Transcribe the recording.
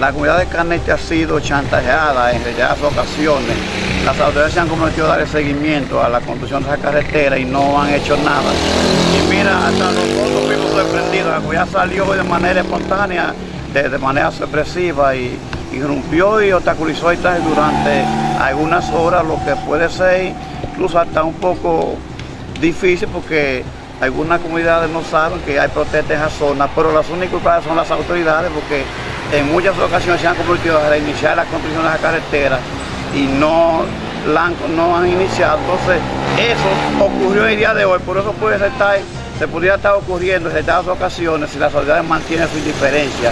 la comunidad de Canete ha sido chantajeada en reiteradas ocasiones. Las autoridades se han comprometido a darle seguimiento a la construcción de esa carretera y no han hecho nada. Y mira, hasta nosotros fuimos sorprendidos, la comunidad salió de manera espontánea, de, manera sorpresiva y irrumpió y obstaculizó el traje durante algunas horas, lo que puede ser incluso hasta un poco difícil porque algunas comunidades no saben que hay protestas en esa zona, pero las únicas culpables son las autoridades porque en muchas ocasiones se han comprometido a reiniciar la construcción de la carretera y no han, no han iniciado. Entonces, eso ocurrió el día de hoy, por eso puede estar, se podría estar ocurriendo en estas ocasiones si las autoridades mantienen su indiferencia.